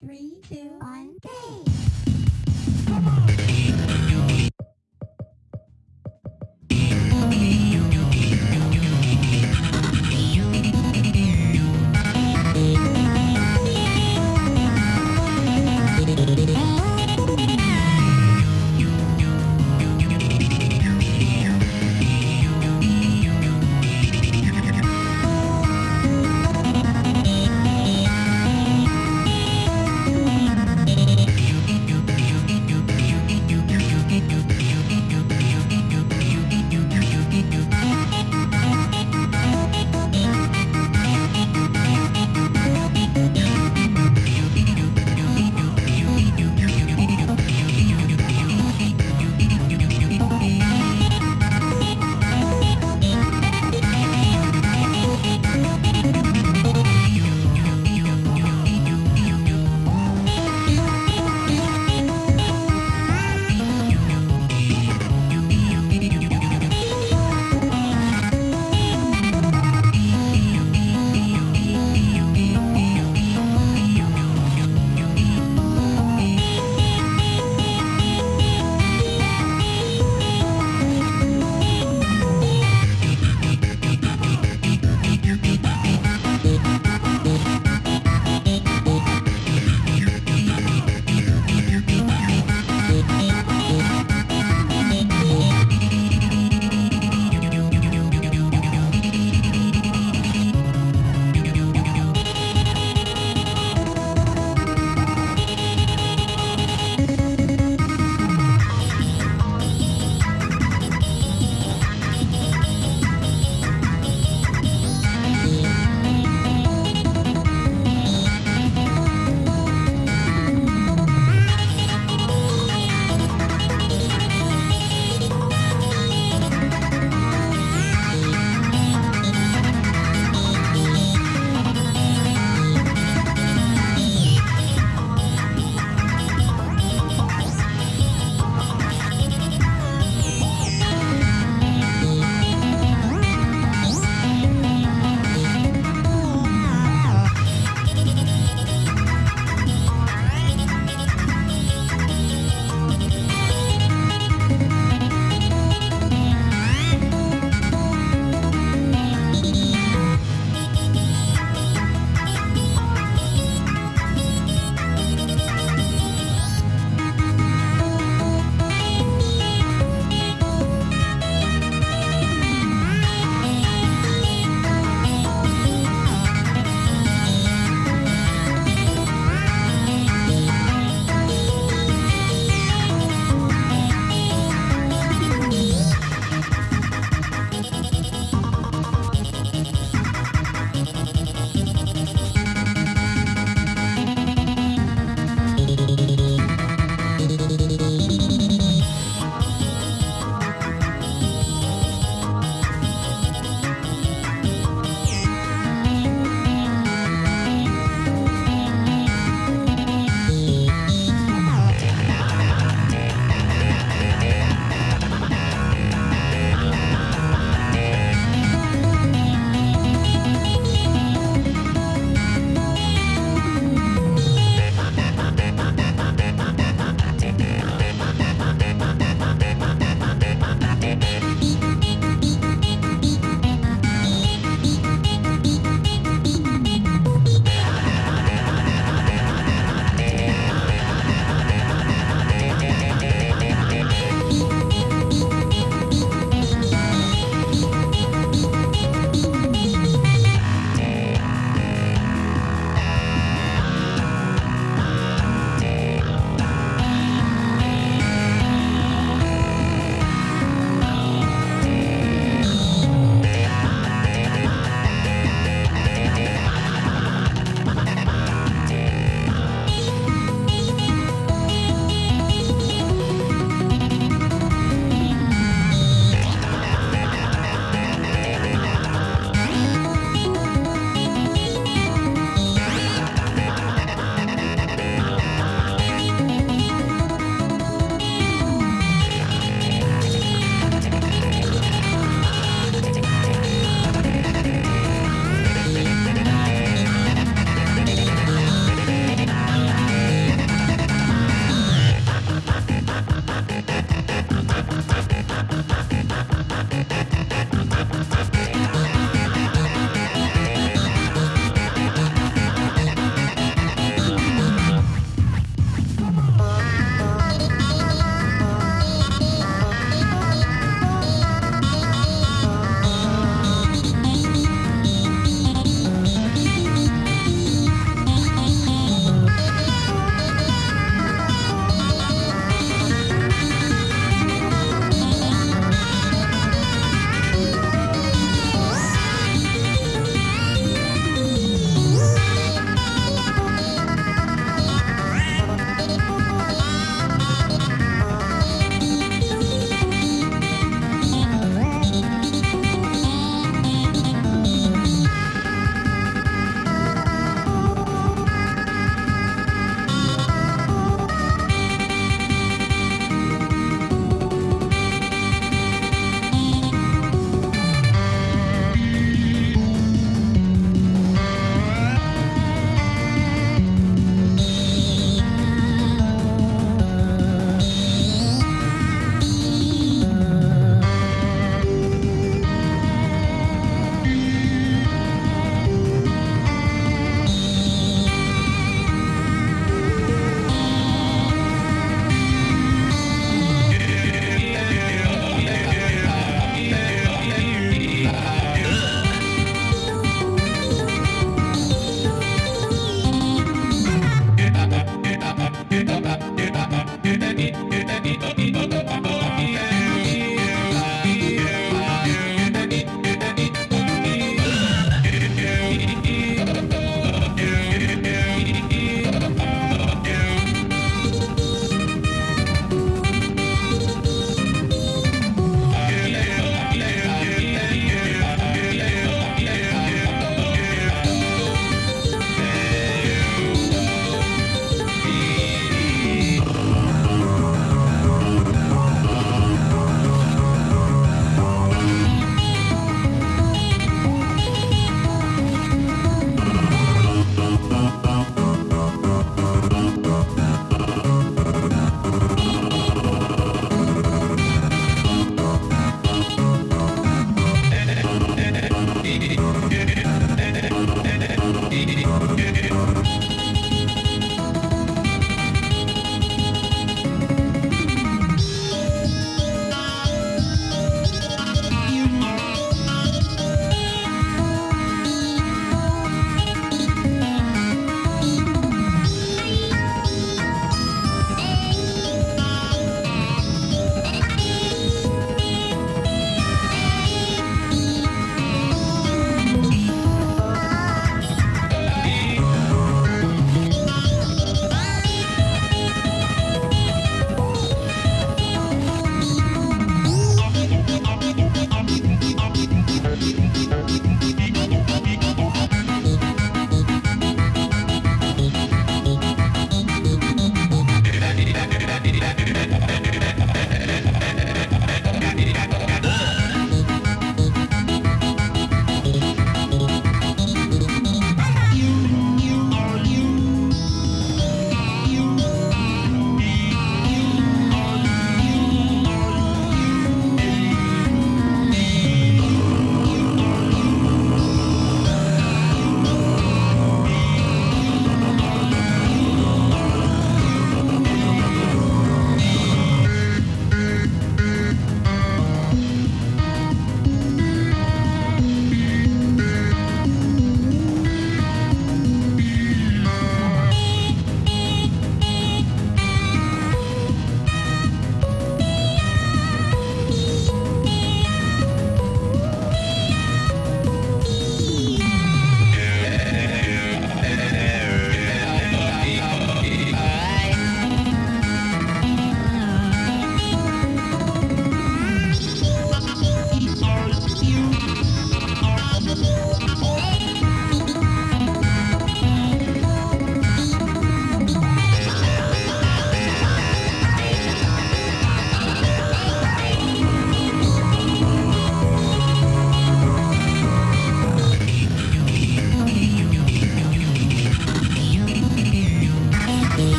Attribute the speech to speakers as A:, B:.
A: Three, two, one, go.